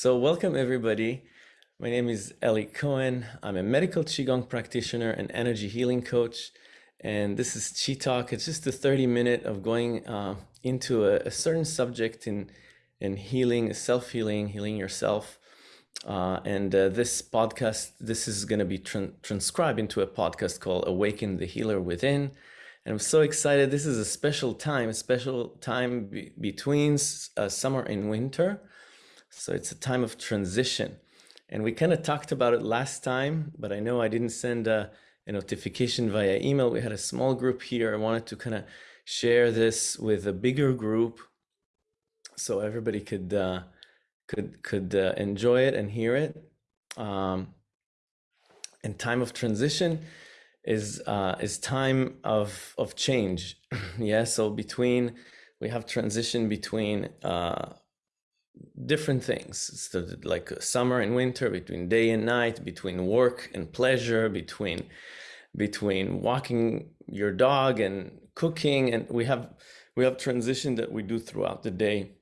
So welcome everybody. My name is Eli Cohen. I'm a medical Qigong practitioner and energy healing coach. And this is Qi Talk. It's just a 30 minute of going uh, into a, a, certain subject in, in healing, self-healing, healing yourself. Uh, and uh, this podcast, this is going to be tra transcribed into a podcast called Awaken the Healer Within. And I'm so excited. This is a special time, a special time be between uh, summer and winter. So it's a time of transition. And we kind of talked about it last time, but I know I didn't send a, a notification via email. We had a small group here. I wanted to kind of share this with a bigger group so everybody could uh, could could uh, enjoy it and hear it. Um, and time of transition is uh, is time of of change. yeah. So between we have transition between uh, different things. So like summer and winter between day and night between work and pleasure between between walking your dog and cooking and we have we have transition that we do throughout the day.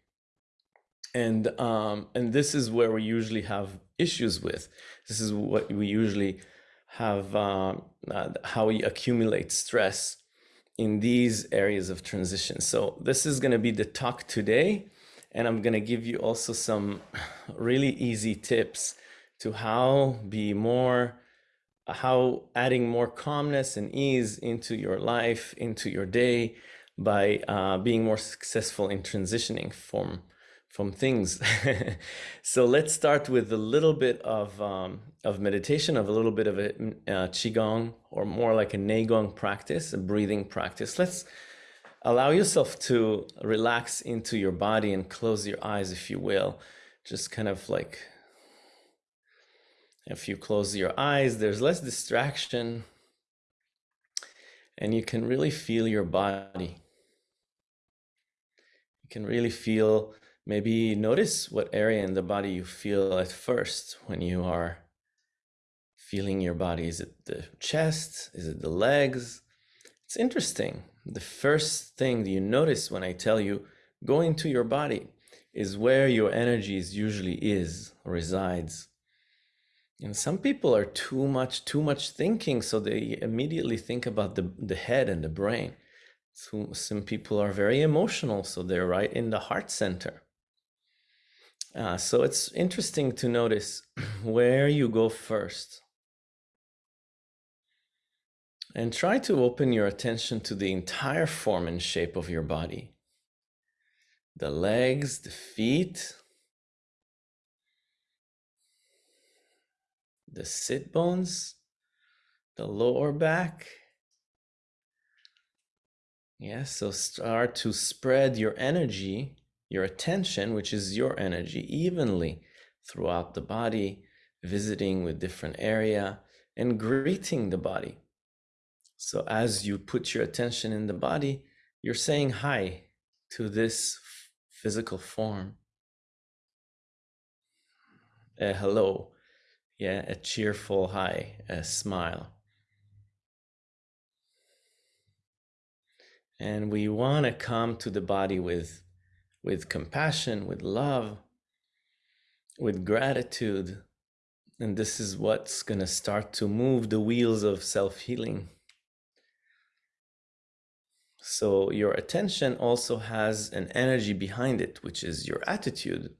And um and this is where we usually have issues with. This is what we usually have uh, uh, how we accumulate stress in these areas of transition. So this is going to be the talk today and I'm going to give you also some really easy tips to how be more, how adding more calmness and ease into your life, into your day by uh, being more successful in transitioning from from things. so let's start with a little bit of um, of meditation, of a little bit of a uh, qigong, or more like a neigong practice, a breathing practice. Let's allow yourself to relax into your body and close your eyes, if you will. Just kind of like if you close your eyes, there's less distraction and you can really feel your body. You can really feel, maybe notice what area in the body you feel at first when you are feeling your body. Is it the chest? Is it the legs? It's interesting the first thing you notice when I tell you go into your body is where your energies usually is resides. And some people are too much, too much thinking, so they immediately think about the, the head and the brain. So some people are very emotional, so they're right in the heart center. Uh, so it's interesting to notice where you go first. And try to open your attention to the entire form and shape of your body. The legs, the feet, the sit bones, the lower back. Yes, so start to spread your energy, your attention, which is your energy, evenly throughout the body, visiting with different area and greeting the body. So as you put your attention in the body, you're saying hi to this physical form. A hello, yeah, a cheerful hi, a smile. And we want to come to the body with, with compassion, with love, with gratitude. And this is what's going to start to move the wheels of self-healing. So your attention also has an energy behind it, which is your attitude,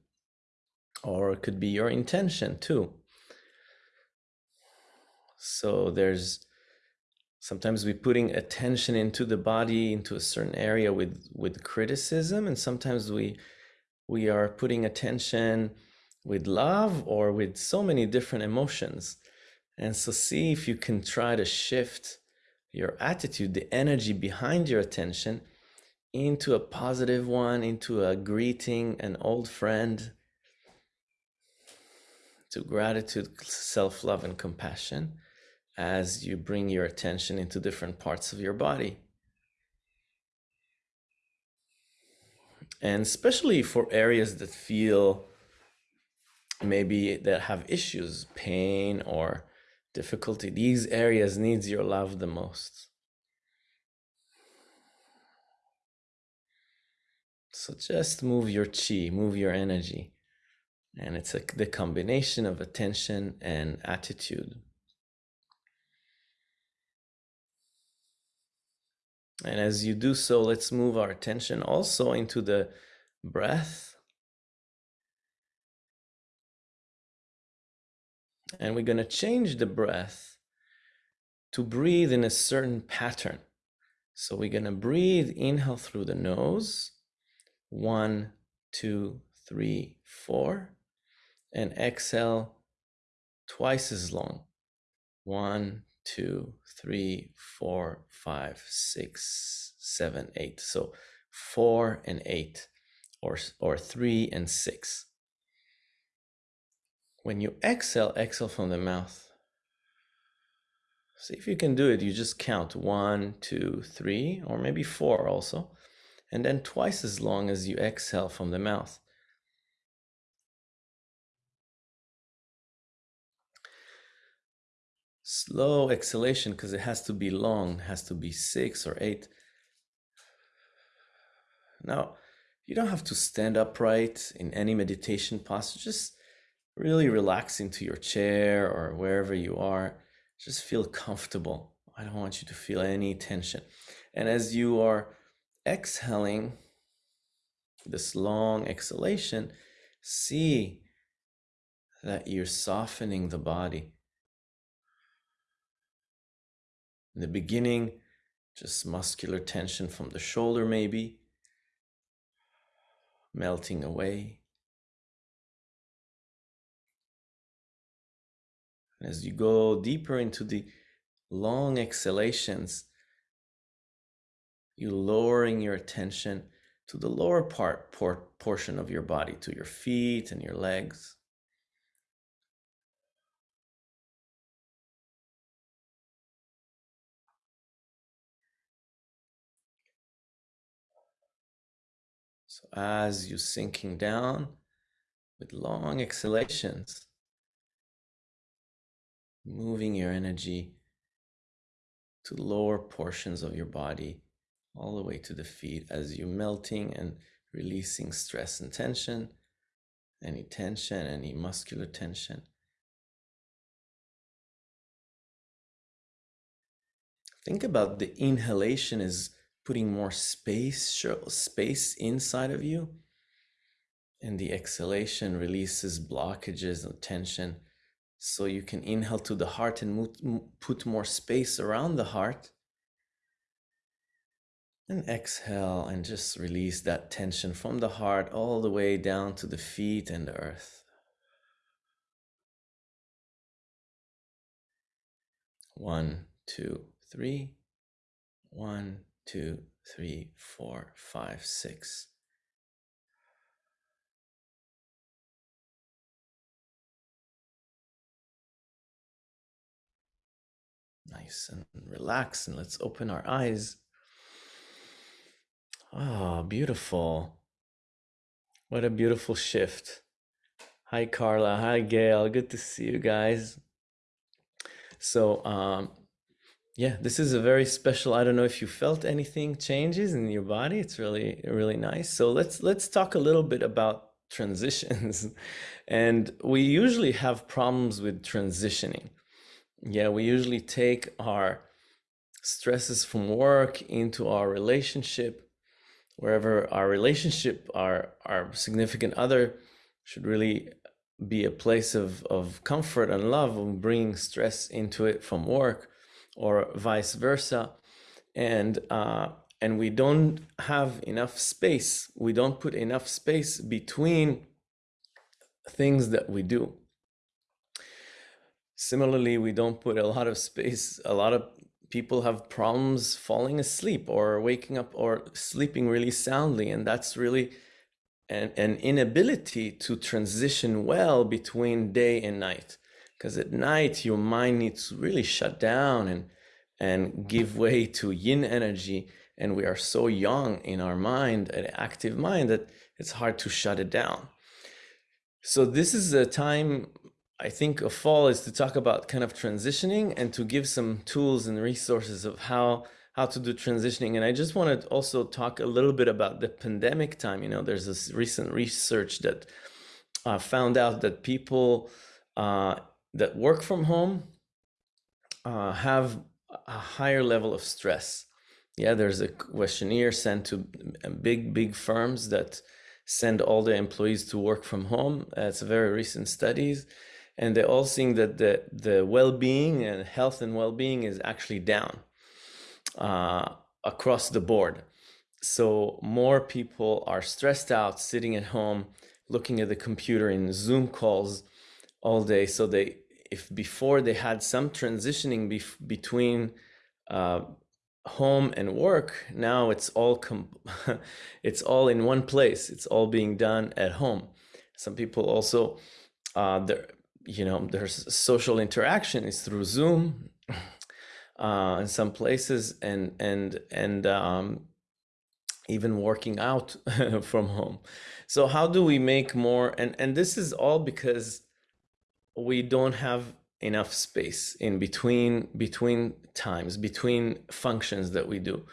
or it could be your intention too. So there's sometimes we putting attention into the body into a certain area with with criticism, and sometimes we we are putting attention with love or with so many different emotions. And so see if you can try to shift your attitude, the energy behind your attention into a positive one, into a greeting, an old friend, to gratitude, self love, and compassion as you bring your attention into different parts of your body. And especially for areas that feel maybe that have issues, pain, or difficulty, these areas needs your love the most. So just move your chi, move your energy And it's a, the combination of attention and attitude. And as you do so, let's move our attention also into the breath. And we're going to change the breath to breathe in a certain pattern. So we're going to breathe, inhale through the nose. One, two, three, four. And exhale twice as long. One, two, three, four, five, six, seven, eight. So four and eight, or, or three and six. When you exhale, exhale from the mouth. See if you can do it. You just count one, two, three, or maybe four also, and then twice as long as you exhale from the mouth. slow exhalation because it has to be long, has to be six or eight. Now, you don't have to stand upright in any meditation posture. Just really relax into your chair or wherever you are. Just feel comfortable. I don't want you to feel any tension. And as you are exhaling, this long exhalation, see that you're softening the body. In the beginning, just muscular tension from the shoulder, maybe melting away. As you go deeper into the long exhalations, you lowering your attention to the lower part por portion of your body, to your feet and your legs. So as you're sinking down with long exhalations, moving your energy to lower portions of your body, all the way to the feet as you're melting and releasing stress and tension, any tension, any muscular tension. Think about the inhalation is putting more space, space inside of you. And the exhalation releases blockages and tension. So you can inhale to the heart and put more space around the heart. And exhale and just release that tension from the heart all the way down to the feet and the earth. One, two, three. One, two, three, four, five, six. Nice and relax, and let's open our eyes. Oh, beautiful. What a beautiful shift. Hi, Carla. Hi, Gail. Good to see you guys. So, um, yeah, this is a very special. I don't know if you felt anything changes in your body. It's really, really nice. So let's let's talk a little bit about transitions. and we usually have problems with transitioning. Yeah, we usually take our stresses from work into our relationship, wherever our relationship, our our significant other should really be a place of, of comfort and love and bringing stress into it from work or vice versa. And, uh, and we don't have enough space. We don't put enough space between things that we do. Similarly, we don't put a lot of space. A lot of people have problems falling asleep or waking up or sleeping really soundly. And that's really an, an inability to transition well between day and night because at night your mind needs to really shut down and and give way to yin energy and we are so yang in our mind an active mind that it's hard to shut it down so this is a time i think of fall is to talk about kind of transitioning and to give some tools and resources of how how to do transitioning and i just want to also talk a little bit about the pandemic time you know there's this recent research that uh, found out that people uh, that work from home uh, have a higher level of stress. Yeah, there's a questionnaire sent to big, big firms that send all the employees to work from home. It's very recent studies. And they're all seeing that the, the well-being and health and well-being is actually down uh, across the board. So more people are stressed out, sitting at home, looking at the computer in Zoom calls all day. So they, if before they had some transitioning bef between uh, home and work, now it's all com- it's all in one place. It's all being done at home. Some people also, uh, you know, there's social interaction is through Zoom uh, in some places, and and and um, even working out from home. So how do we make more? And, and this is all because we don't have enough space in between, between times, between functions that we do.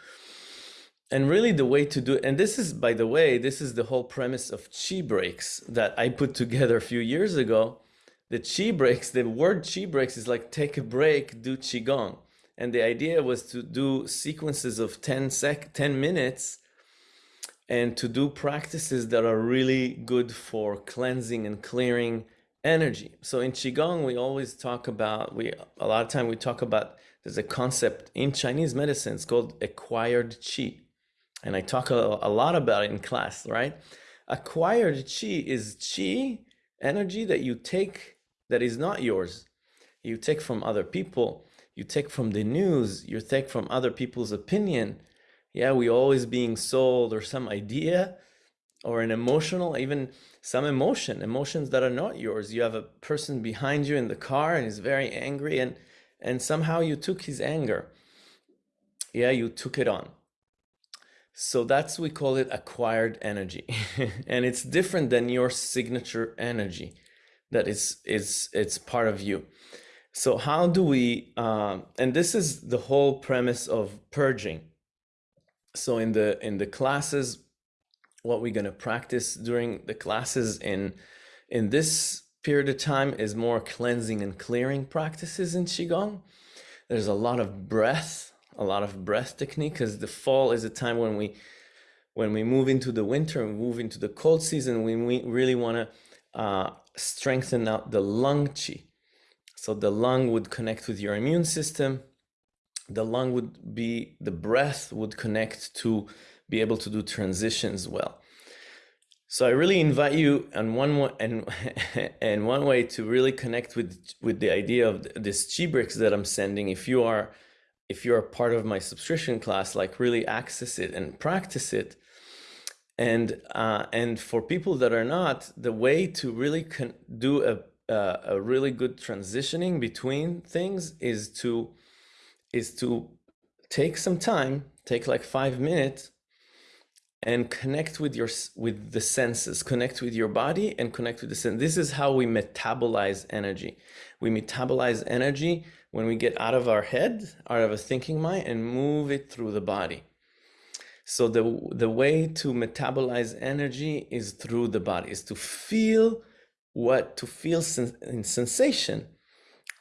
And really the way to do it, and this is, by the way, this is the whole premise of chi breaks that I put together a few years ago. The chi breaks, the word chi breaks is like take a break, do qigong. And the idea was to do sequences of 10 sec, 10 minutes and to do practices that are really good for cleansing and clearing energy. So in Qigong, we always talk about, we a lot of time we talk about, there's a concept in Chinese medicine, it's called acquired Qi. And I talk a, a lot about it in class, right? Acquired Qi is Qi, energy that you take that is not yours. You take from other people, you take from the news, you take from other people's opinion, yeah, we always being sold or some idea or an emotional, even some emotion, emotions that are not yours. You have a person behind you in the car and is very angry and, and somehow you took his anger. Yeah, you took it on. So that's, we call it acquired energy. and it's different than your signature energy that is, is it's part of you. So how do we, uh, and this is the whole premise of purging so in the in the classes what we're going to practice during the classes in in this period of time is more cleansing and clearing practices in qigong there's a lot of breath a lot of breath technique because the fall is a time when we when we move into the winter and move into the cold season we really want to uh, strengthen out the lung qi so the lung would connect with your immune system the lung would be, the breath would connect to be able to do transitions well. So I really invite you and one and and one way to really connect with with the idea of this Chi breaks that I'm sending. If you are if you're a part of my subscription class, like really access it and practice it. And uh, and for people that are not, the way to really do a uh, a really good transitioning between things is to is to take some time, take like five minutes and connect with your with the senses, connect with your body and connect with the sense. This is how we metabolize energy. We metabolize energy when we get out of our head, out of a thinking mind and move it through the body. So the, the way to metabolize energy is through the body, is to feel what, to feel sen in sensation,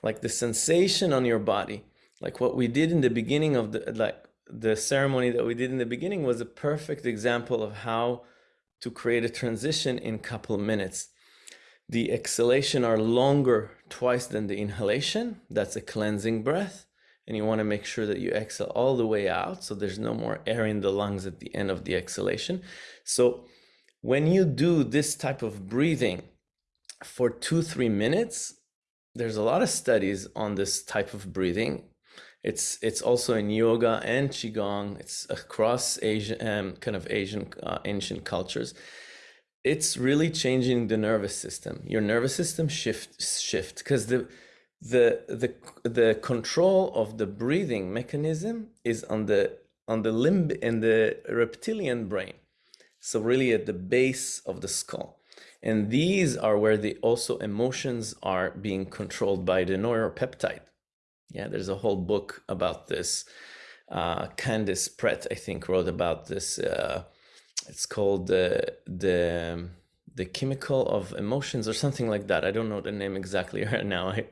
like the sensation on your body like what we did in the beginning of the like the ceremony that we did in the beginning was a perfect example of how to create a transition in couple minutes. The exhalation are longer twice than the inhalation. That's a cleansing breath. And you want to make sure that you exhale all the way out so there's no more air in the lungs at the end of the exhalation. So when you do this type of breathing for two, three minutes, there's a lot of studies on this type of breathing it's it's also in yoga and qigong. It's across Asian um, kind of Asian uh, ancient cultures. It's really changing the nervous system. Your nervous system shift shift because the the the the control of the breathing mechanism is on the on the limb in the reptilian brain. So really at the base of the skull. And these are where the also emotions are being controlled by the neuropeptide. Yeah, there's a whole book about this. Uh, Candace Pert, I think, wrote about this. Uh, it's called the the the chemical of emotions or something like that. I don't know the name exactly right now. I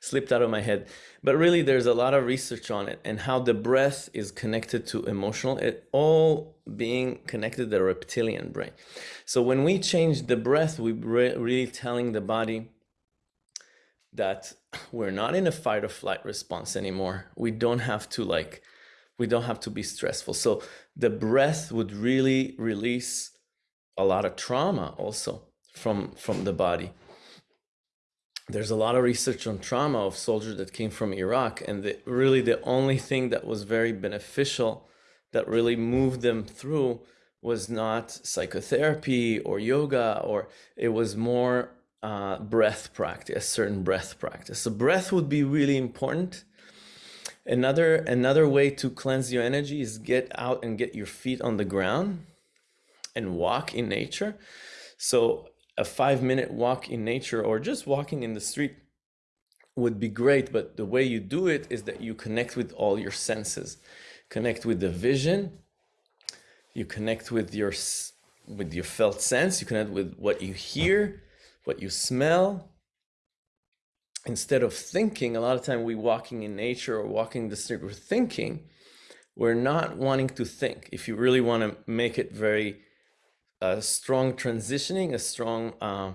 slipped out of my head. But really, there's a lot of research on it and how the breath is connected to emotional, it all being connected to the reptilian brain. So when we change the breath, we're really telling the body that we're not in a fight or flight response anymore. We don't have to like, we don't have to be stressful. So the breath would really release a lot of trauma also from from the body. There's a lot of research on trauma of soldiers that came from Iraq and the, really the only thing that was very beneficial that really moved them through was not psychotherapy or yoga or it was more uh, breath practice certain breath practice. So breath would be really important. Another another way to cleanse your energy is get out and get your feet on the ground and walk in nature. So a five minute walk in nature or just walking in the street would be great. But the way you do it is that you connect with all your senses, connect with the vision, you connect with your with your felt sense, you connect with what you hear, what you smell. Instead of thinking, a lot of time we walking in nature or walking the street, we're thinking. We're not wanting to think. If you really want to make it very a strong transitioning, a strong uh,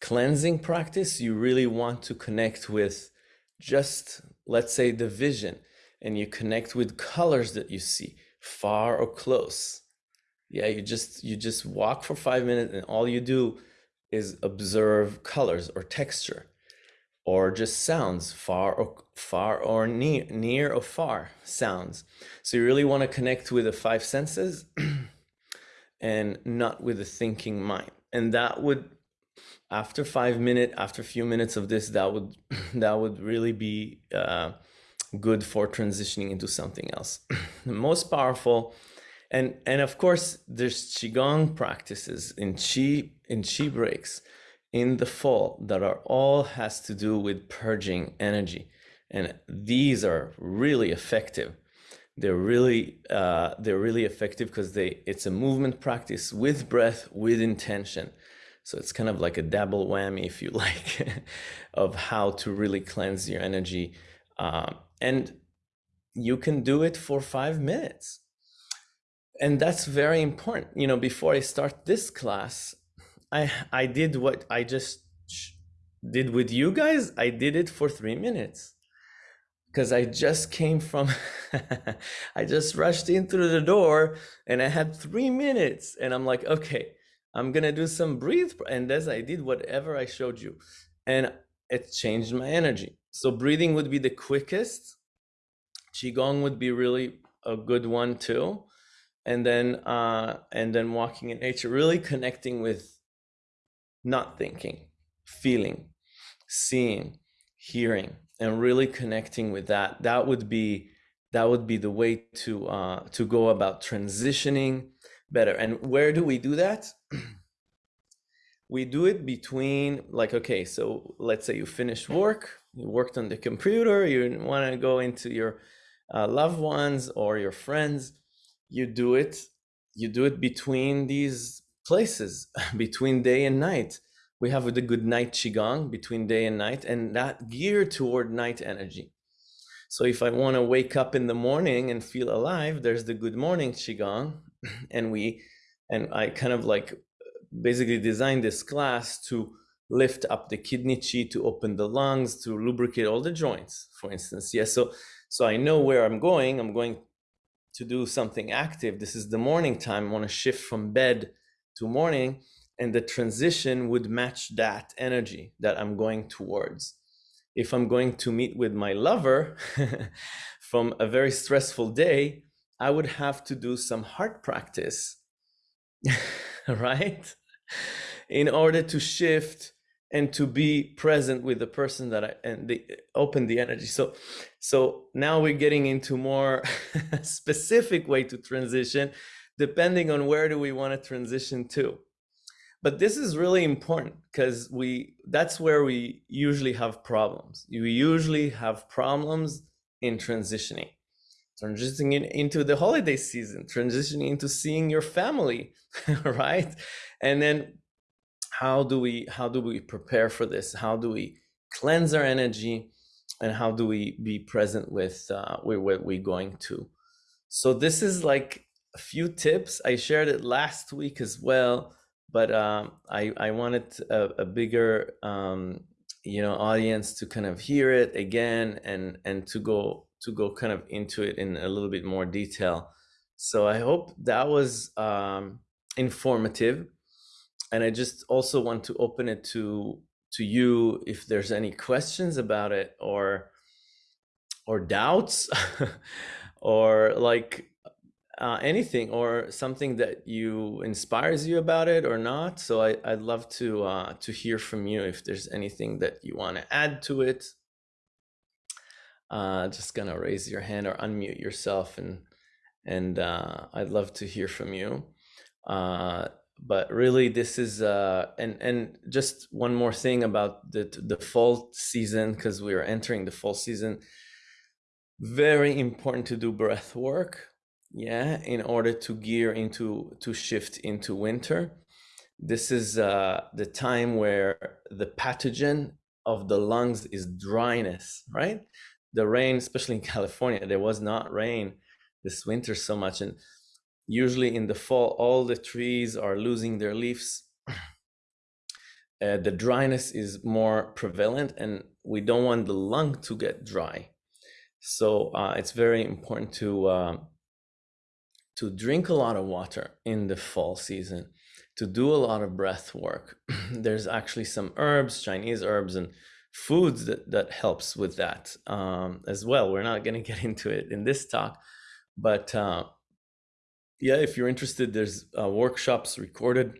cleansing practice, you really want to connect with just, let's say, the vision, and you connect with colors that you see, far or close. Yeah, you just you just walk for five minutes, and all you do is observe colors or texture, or just sounds, far or far or near, near or far sounds. So you really want to connect with the five senses. and not with a thinking mind. And that would, after five minutes, after a few minutes of this, that would that would really be uh, good for transitioning into something else. the most powerful, and and of course, there's qigong practices in qi in qi breaks in the fall that are all has to do with purging energy, and these are really effective they're really uh, they're really effective because they it's a movement practice with breath with intention. So it's kind of like a double whammy if you like of how to really cleanse your energy. Um, and you can do it for five minutes. And that's very important. You know before i start this class i i did what i just did with you guys. I did it for three minutes because I just came from, I just rushed in through the door and I had three minutes and I'm like, okay, I'm gonna do some breathe. And as I did whatever I showed you and it changed my energy. So breathing would be the quickest. Qigong would be really a good one too. And then, uh, and then walking in nature, really connecting with not thinking, feeling, seeing, hearing, and really connecting with that that would be that would be the way to uh, to go about transitioning better. And where do we do that? We do it between like okay so let's say you finished work you worked on the computer you want to go into your uh, loved ones or your friends. You do it you do it between these places between day and night we have the good night qigong between day and night and that geared toward night energy. So if i want to wake up in the morning and feel alive there's the good morning qigong and we and i kind of like basically designed this class to lift up the kidney chi to open the lungs to lubricate all the joints for instance. Yes so so i know where i'm going. I'm going to do something active. This is the morning time. I want to shift from bed to morning and the transition would match that energy that I'm going towards. If I'm going to meet with my lover from a very stressful day, I would have to do some heart practice, right? In order to shift and to be present with the person that I and the open the energy. So so now we're getting into more specific way to transition depending on where do we want to transition to but this is really important because we that's where we usually have problems you usually have problems in transitioning transitioning into the holiday season transitioning into seeing your family right and then how do we how do we prepare for this? How do we cleanse our energy, and how do we be present with uh, what we're going to? So this is like a few tips. I shared it last week as well, but um, I I wanted a, a bigger um, you know audience to kind of hear it again and and to go to go kind of into it in a little bit more detail. So I hope that was um, informative, and I just also want to open it to to you if there's any questions about it or or doubts or like uh, anything or something that you inspires you about it or not. So I, I'd love to uh, to hear from you if there's anything that you want to add to it. Uh, just gonna raise your hand or unmute yourself and and uh, I'd love to hear from you. Uh, but really, this is uh, and and just one more thing about the the fall season because we are entering the fall season. Very important to do breath work yeah in order to gear into to shift into winter. This is uh, the time where the pathogen of the lungs is dryness right? The rain especially in california there was not rain this winter so much and usually in the fall all the trees are losing their leaves. Uh, the dryness is more prevalent and we don't want the lung to get dry. So uh, it's very important to uh, to drink a lot of water in the fall season, to do a lot of breath work. There's actually some herbs, Chinese herbs and foods that, that helps with that um, as well. We're not going to get into it in this talk, but uh, yeah, if you're interested, there's uh, workshops recorded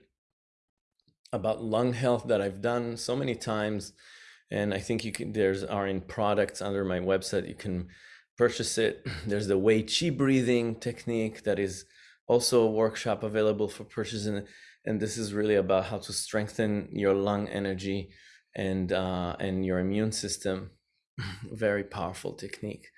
about lung health that I've done so many times. And I think you can, there's are in products under my website. You can purchase it. There's the Wei Qi breathing technique that is also a workshop available for purchase. And, and this is really about how to strengthen your lung energy and, uh, and your immune system. Very powerful technique.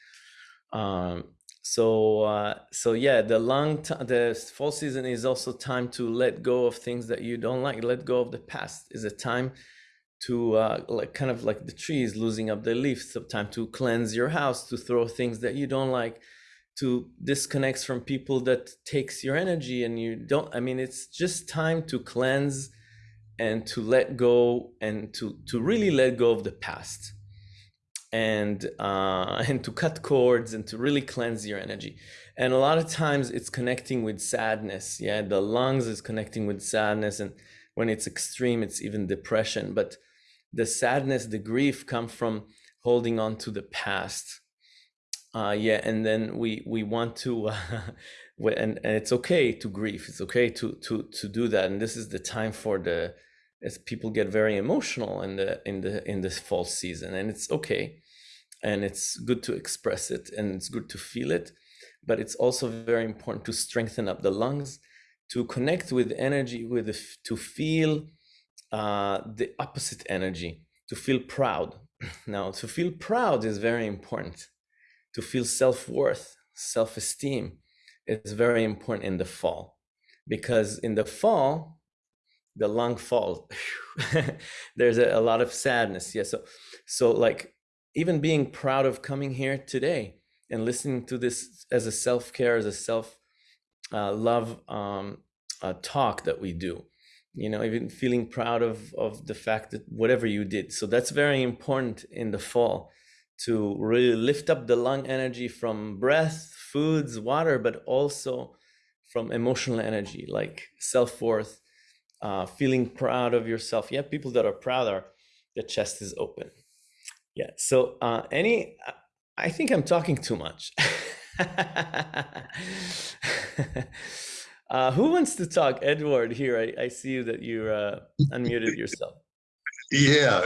Um, so, uh, so yeah, the lung, the fall season is also time to let go of things that you don't like. Let go of the past is a time to uh, like kind of like the trees losing up their leaves. Time to cleanse your house to throw things that you don't like to disconnect from people that takes your energy and you don't i mean it's just time to cleanse and to let go and to to really let go of the past and uh, and to cut cords and to really cleanse your energy. And a lot of times it's connecting with sadness. Yeah the lungs is connecting with sadness and when it's extreme it's even depression. But the sadness, the grief come from holding on to the past. Uh, yeah, and then we we want to, uh, and and it's okay to grieve. It's okay to to to do that. And this is the time for the, as people get very emotional in the in the in this fall season, and it's okay, and it's good to express it, and it's good to feel it, but it's also very important to strengthen up the lungs, to connect with energy, with the, to feel uh, the opposite energy, to feel proud. now, to feel proud is very important. To feel self-worth, self-esteem is very important in the fall. Because in the fall, the lung falls. There's a, a, lot of sadness. Yeah. So, so like even being proud of coming here today and listening to this as a self-care, as a self uh, love um, uh, talk that we do you know even feeling proud of of the fact that whatever you did. So that's very important in the fall to really lift up the lung energy from breath foods water but also from emotional energy like self-worth uh, feeling proud of yourself. Yeah people that are proud are the chest is open. Yeah so uh, any i think i'm talking too much Uh, who wants to talk? Edward here. I, I see that you uh, unmuted yourself. Yeah.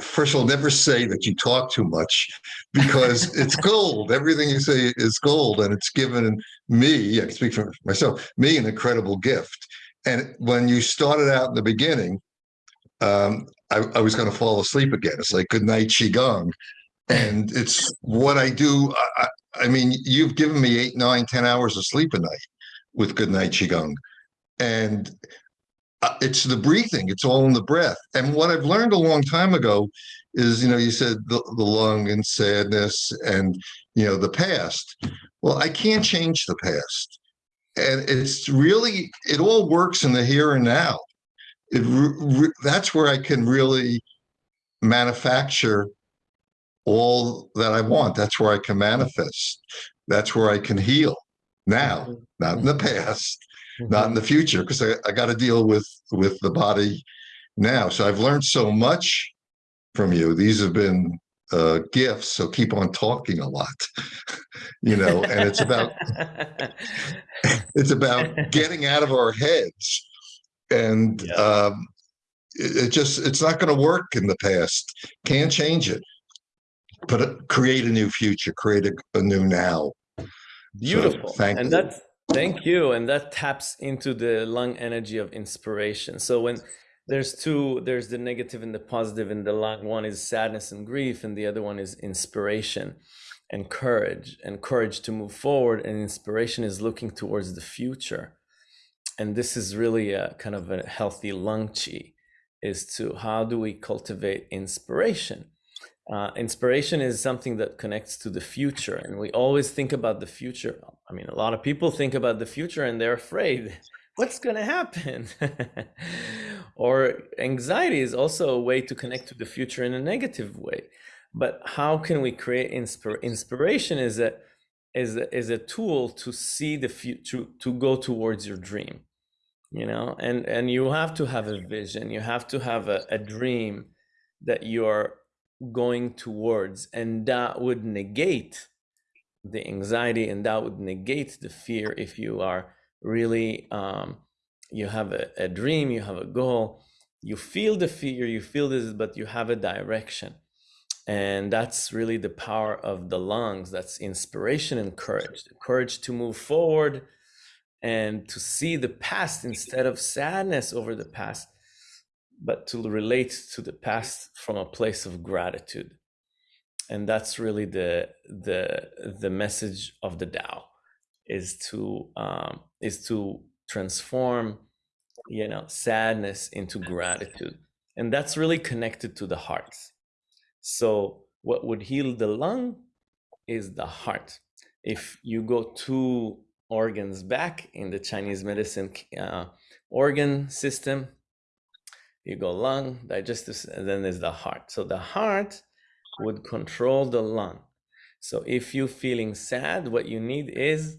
First of all, never say that you talk too much because it's gold. Everything you say is gold. And it's given me, I can speak for myself, me an incredible gift. And when you started out in the beginning, um, I, I was going to fall asleep again. It's like good night, Qigong. And it's what I do. I, I mean, you've given me eight, nine, ten hours of sleep a night with Goodnight Qigong. And uh, it's the breathing, it's all in the breath. And what I've learned a long time ago is, you know, you said the, the lung and sadness and, you know, the past. Well, I can't change the past. And it's really, it all works in the here and now. It, that's where I can really manufacture all that I want. That's where I can manifest. That's where I can heal now, mm-hmm. not in the past, mm-hmm. not in the future, because I, I got to deal with with the body now. So I've learned so much from you. These have been uh, gifts. So keep on talking a lot, you know. And it's about it's about getting out of our heads, and yeah. um, it, it just it's not going to work in the past. Can't change it but create a new future, create a, a new now. Beautiful. So, thank and you. that's thank you. And that taps into the lung energy of inspiration. So when there's two, there's the negative and the positive in the lung. One is sadness and grief, and the other one is inspiration and courage and courage to move forward. And inspiration is looking towards the future. And this is really a kind of a healthy lung chi is to how do we cultivate inspiration? Uh, inspiration is something that connects to the future and we always think about the future. I mean a lot of people think about the future and they're afraid what's going to happen? Or anxiety is also a way to connect to the future in a negative way. But how can we create inspir inspiration is a is a, is a tool to see the future to go towards your dream you know? And and you have to have a vision. You have to have a, a dream that you're going towards and that would negate the anxiety and that would negate the fear if you are really um, you have a, a dream you have a goal you feel the fear you feel this but you have a direction. And that's really the power of the lungs that's inspiration and courage the courage to move forward and to see the past instead of sadness over the past but to relate to the past from a place of gratitude. And that's really the the the message of the Tao is to um, is to transform you know sadness into gratitude. And that's really connected to the heart. So what would heal the lung is the heart. If you go two organs back in the chinese medicine uh, organ system you go lung, digestive, and then there's the heart. So the heart would control the lung. So if you're feeling sad, what you need is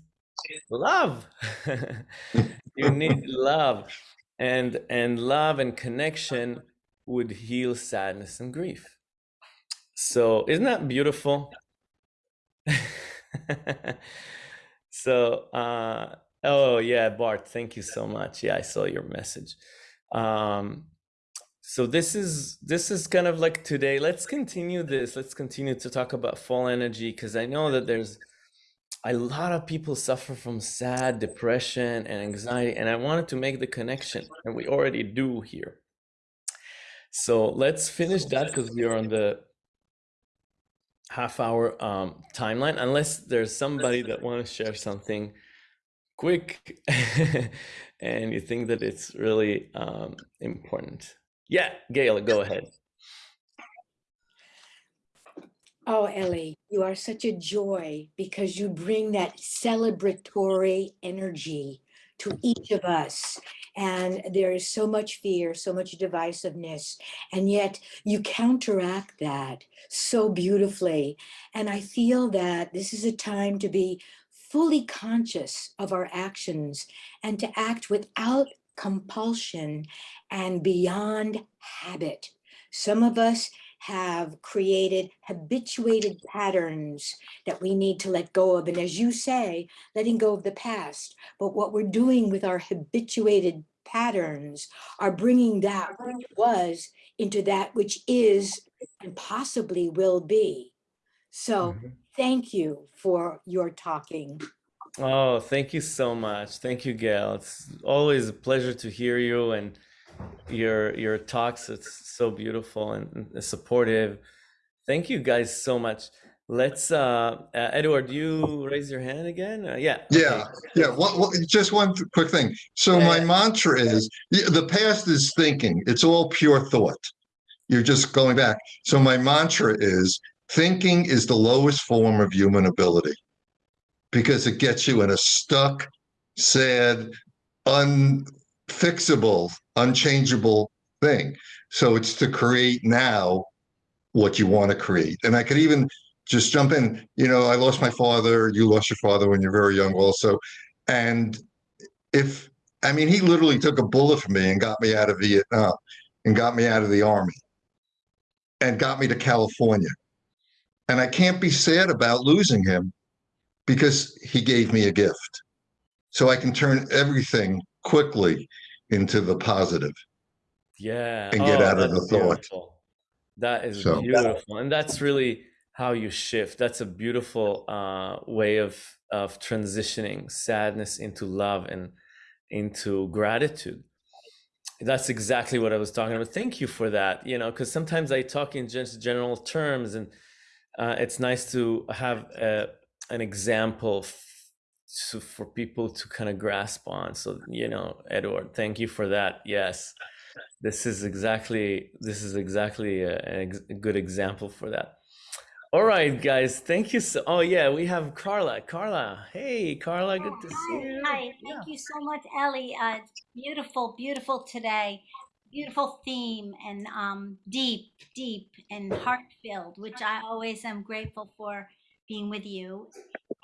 love. you need love. And and love and connection would heal sadness and grief. So isn't that beautiful? so uh oh yeah, Bart, thank you so much. Yeah, I saw your message. Um so this is this is kind of like today. Let's continue this. Let's continue to talk about fall energy because i know that there's a lot of people suffer from sad depression and anxiety and i wanted to make the connection and we already do here. So let's finish that because we are on the half hour um, timeline unless there's somebody that want to share something quick and you think that it's really um, important yeah, Gail, go ahead. Oh, Ellie, you are such a joy because you bring that celebratory energy to each of us. And there is so much fear, so much divisiveness, and yet you counteract that so beautifully. And I feel that this is a time to be fully conscious of our actions and to act without compulsion and beyond habit. Some of us have created habituated patterns that we need to let go of. And as you say, letting go of the past. But what we're doing with our habituated patterns are bringing that which was into that which is and possibly will be. So mm -hmm. thank you for your talking. Oh, thank you so much. Thank you, Gail. It's always a pleasure to hear you and your your talks. It's so beautiful and, and supportive. Thank you guys so much. let's uh, uh edward you raise your hand again uh, yeah okay. Yeah, yeah. What, what, just one quick thing. So Yeah, my mantra is the past is thinking. It's all pure thought. You're just going back. So my mantra is thinking is the lowest form of human ability because it gets you in a stuck, sad, unfixable, unchangeable thing. So it's to create now what you want to create. And I could even just jump in. You know, I lost my father. You lost your father when you're very young, also. And if, I mean, he literally took a bullet from me and got me out of Vietnam and got me out of the army and got me to California. And I can't be sad about losing him because he gave me a gift. So I can turn everything quickly into the positive. Yeah. and get Oh, out of the thought. beautiful. That is So- beautiful. And that's really how you shift. That's a beautiful uh, way of of transitioning sadness into love and into gratitude. That's exactly what I was talking about. Thank you for that. You know, because sometimes I talk in just general terms, and uh, it's nice to have a, an example so for people to kind of grasp on. So, you know, Edward, thank you for that. Yes this is exactly this is exactly a, a good example for that all right guys thank you so oh yeah we have carla carla hey carla good to see you hi. Yeah. Thank you so much, Ellie. Uh, beautiful, beautiful today. Beautiful theme and um, deep, deep and heart-filled, which I always am grateful for being with you.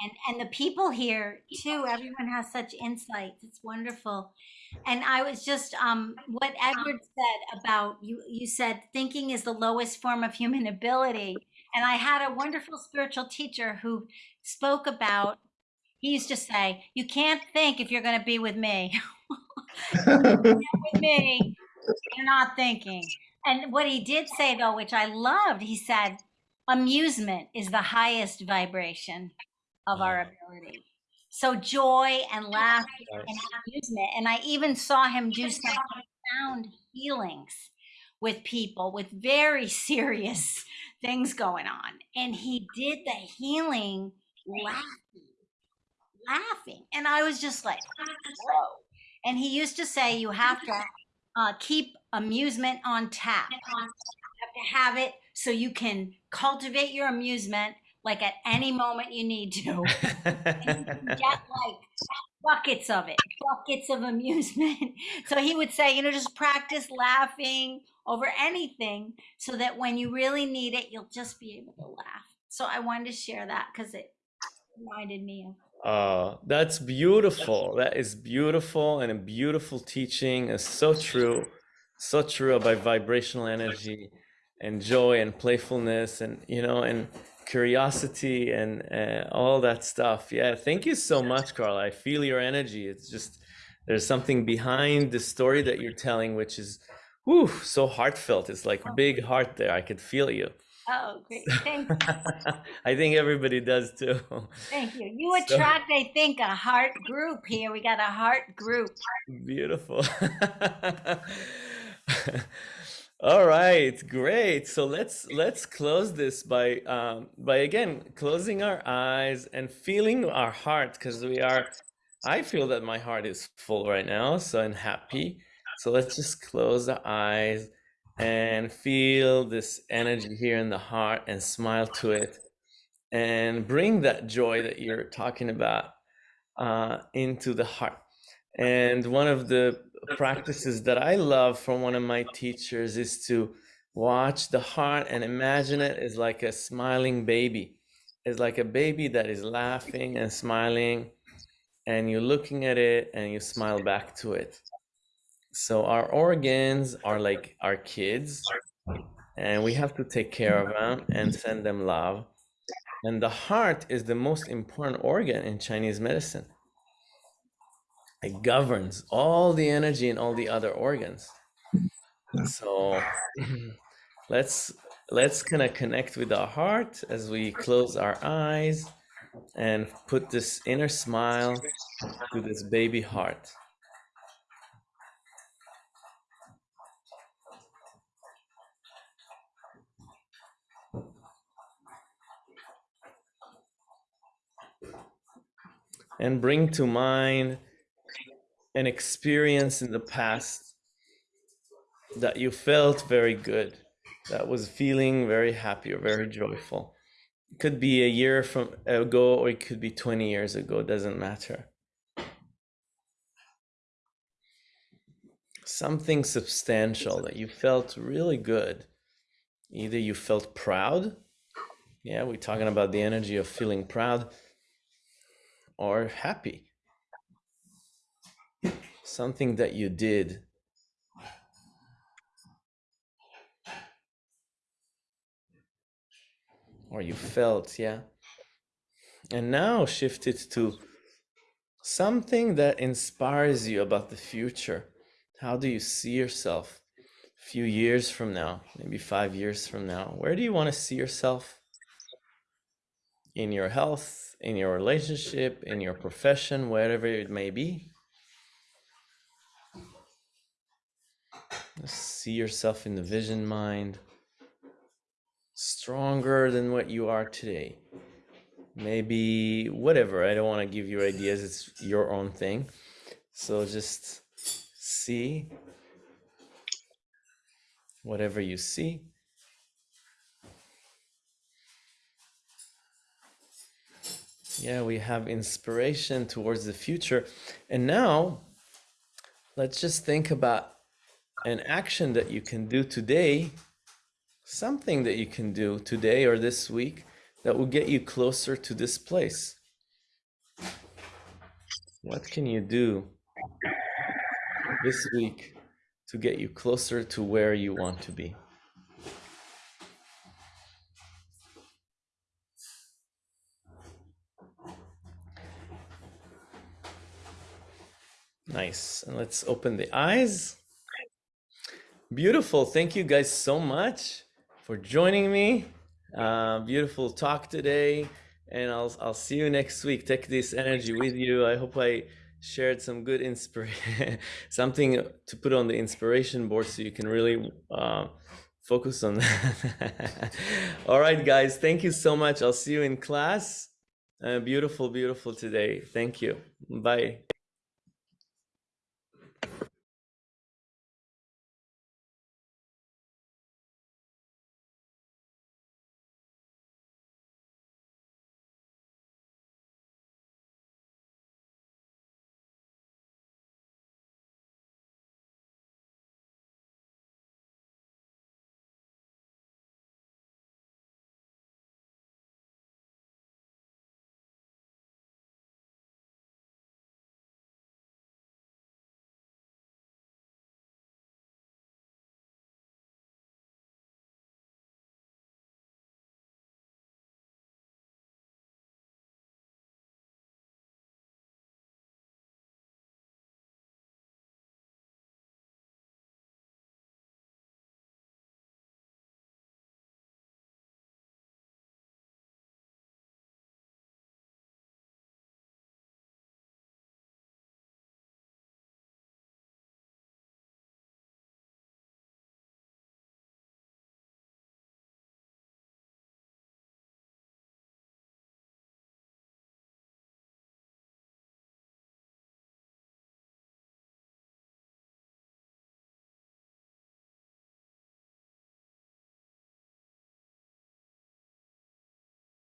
And and the people here too. Everyone has such insights. It's wonderful. And I was just um, what Edward said about you. You said thinking is the lowest form of human ability. And I had a wonderful spiritual teacher who spoke about he used to say, "You can't think if you're going to be with me. with me, you're not thinking." And what he did say, though, which I loved, he said, "Amusement is the highest vibration of our ability." So joy and laughter and amusement. And I even saw him do some profound healings with people with very serious things going on. And he did the healing laughing, laughing. And I was just like, whoa. And he used to say, you have to uh, keep amusement on tap. You have to have it so you can cultivate your amusement like at any moment you need to. And get like buckets of it, buckets of amusement. So he would say, you know, just practice laughing over anything so that when you really need it, you'll just be able to laugh. So I wanted to share that because it reminded me of. Oh, that's beautiful. That is beautiful and a beautiful teaching. is so true. So true about vibrational energy and joy and playfulness and, you know, and curiosity and uh, all that stuff. Yeah, thank you so much, Carla. I feel your energy. It's just, there's something behind the story that you're telling, which is, whew, so heartfelt. It's like big heart there. I could feel you. Oh, great. Thank you. I think everybody does too. Thank you. You So- attract, I think, a heart group here. We got a heart group. Beautiful. All right, great. So let's let's close this by um, by again closing our eyes and feeling our heart because we are. I feel that my heart is full right now, so I'm happy. So let's just close the eyes and feel this energy here in the heart and smile to it and bring that joy that you're talking about uh, into the heart. And one of the practices that I love from one of my teachers is to watch the heart and imagine it as like a smiling baby. It's like a baby that is laughing and smiling, and you're looking at it and you smile back to it. So our organs are like our kids, and we have to take care of them and send them love. And the heart is the most important organ in Chinese medicine it governs all the energy in all the other organs. So let's let's kind of connect with our heart as we close our eyes and put this inner smile to this baby heart. And bring to mind an experience in the past that you felt very good, that was feeling very happy or very joyful. It could be a year from ago or it could be 20 years ago, doesn't matter. Something substantial that you felt really good. Either you felt proud, yeah, we're talking about the energy of feeling proud, or happy. Something that you did or you felt, yeah. And now shift it to something that inspires you about the future. How do you see yourself a few years from now, maybe five years from now? Where do you want to see yourself? In your health, in your relationship, in your profession, wherever it may be. See yourself in the vision mind stronger than what you are today. Maybe whatever. I don't want to give you ideas, it's your own thing. So just see whatever you see. Yeah, we have inspiration towards the future. And now let's just think about an action that you can do today something that you can do today or this week that will get you closer to this place. What can you do this week to get you closer to where you want to be? Nice. And let's open the eyes. Beautiful. Thank you guys so much for joining me. Uh, beautiful talk today, and I'll I'll see you next week. Take this energy with you. I hope I shared some good inspiration, something to put on the inspiration board so you can really uh, focus on that. All right, guys. Thank you so much. I'll see you in class. Uh, beautiful, beautiful today. Thank you. Bye.